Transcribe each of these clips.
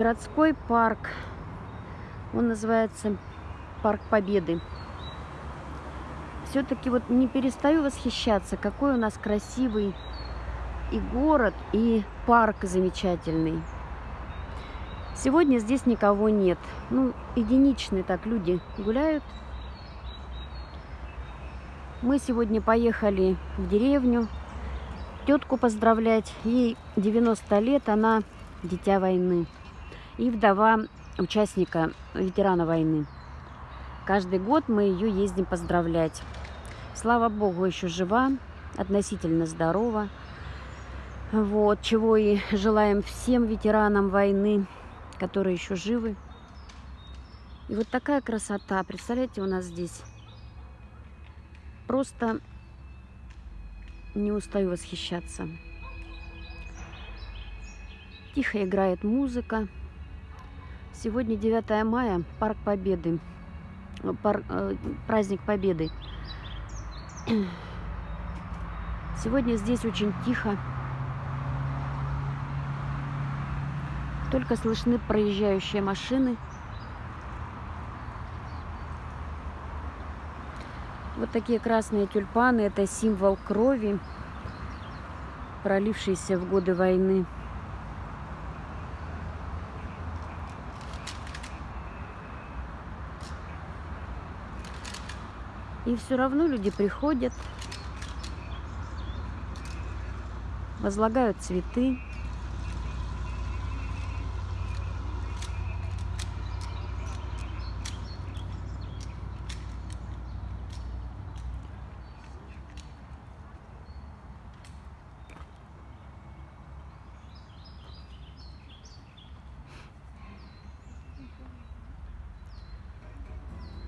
Городской парк. Он называется Парк Победы. Все-таки вот не перестаю восхищаться, какой у нас красивый и город, и парк замечательный. Сегодня здесь никого нет. Ну, единичные так люди гуляют. Мы сегодня поехали в деревню тетку поздравлять. Ей 90 лет, она дитя войны и вдова участника, ветерана войны. Каждый год мы ее ездим поздравлять. Слава Богу, еще жива, относительно здорова. Вот, чего и желаем всем ветеранам войны, которые еще живы. И вот такая красота, представляете, у нас здесь. Просто не устаю восхищаться. Тихо играет музыка. Сегодня 9 мая, Парк Победы, пар, э, праздник Победы. Сегодня здесь очень тихо. Только слышны проезжающие машины. Вот такие красные тюльпаны. Это символ крови, пролившейся в годы войны. И все равно люди приходят, возлагают цветы.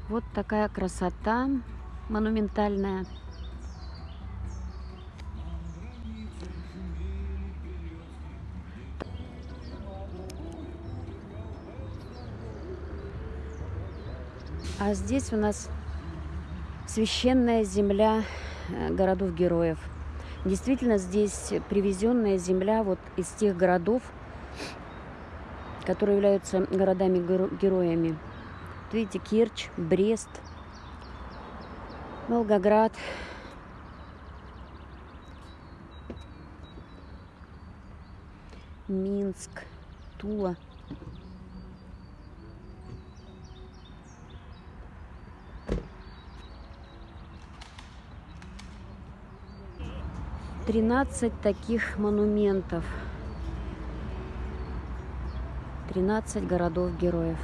Вот такая красота монументальная. А здесь у нас священная земля э, городов-героев. Действительно, здесь привезенная земля вот из тех городов, которые являются городами-героями. Видите, Керчь, Брест – Волгоград. Минск, Тула. Тринадцать таких монументов. Тринадцать городов-героев.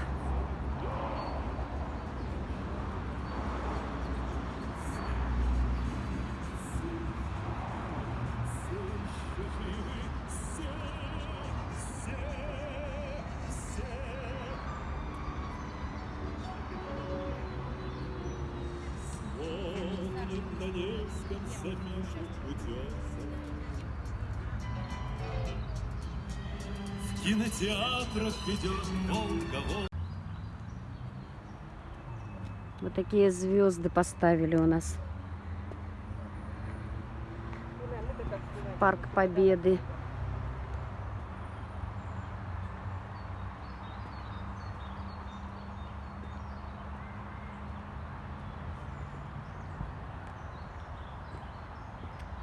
Кинотеатрах идет Волга, Вот такие звезды поставили у нас. Парк Победы.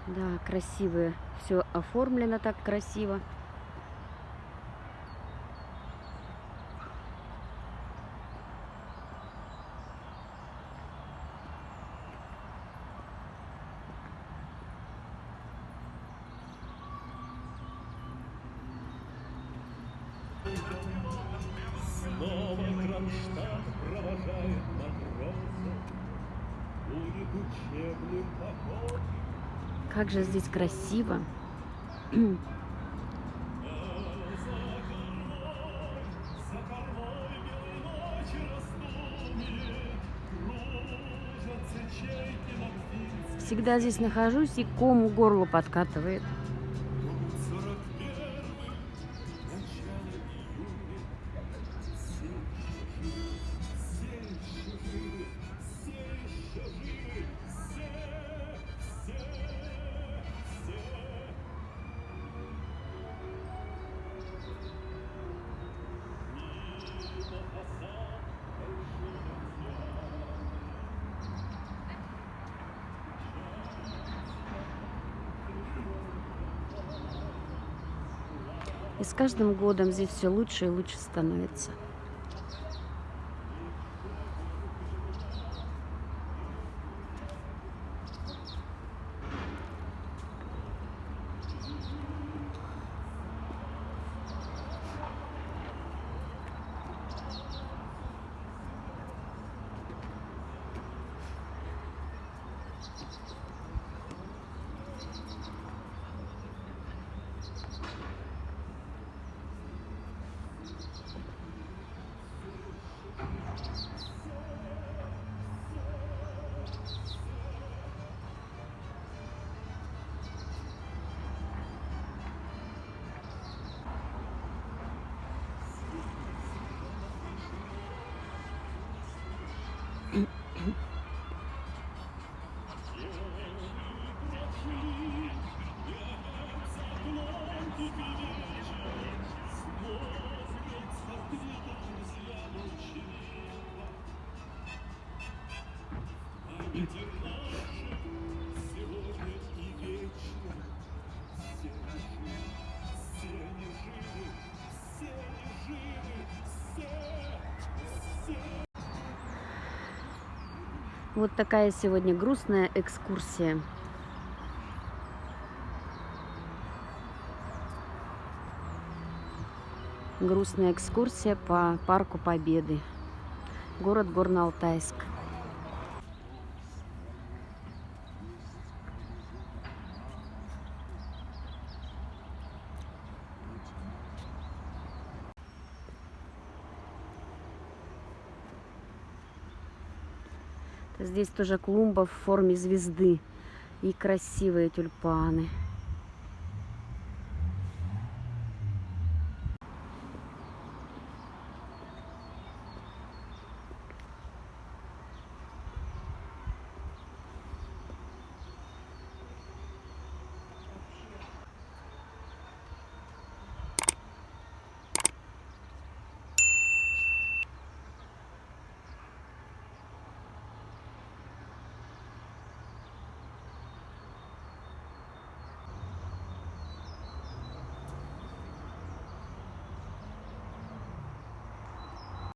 Да, красивые. Все оформлено так красиво. Провожает матросов, Будет учебным походом. Как же здесь красиво. Всегда здесь нахожусь и кому горло подкатывает. И с каждым годом здесь все лучше и лучше становится. Вот такая сегодня грустная экскурсия. Грустная экскурсия по Парку Победы. Город Горно-Алтайск. Здесь тоже клумба в форме звезды и красивые тюльпаны.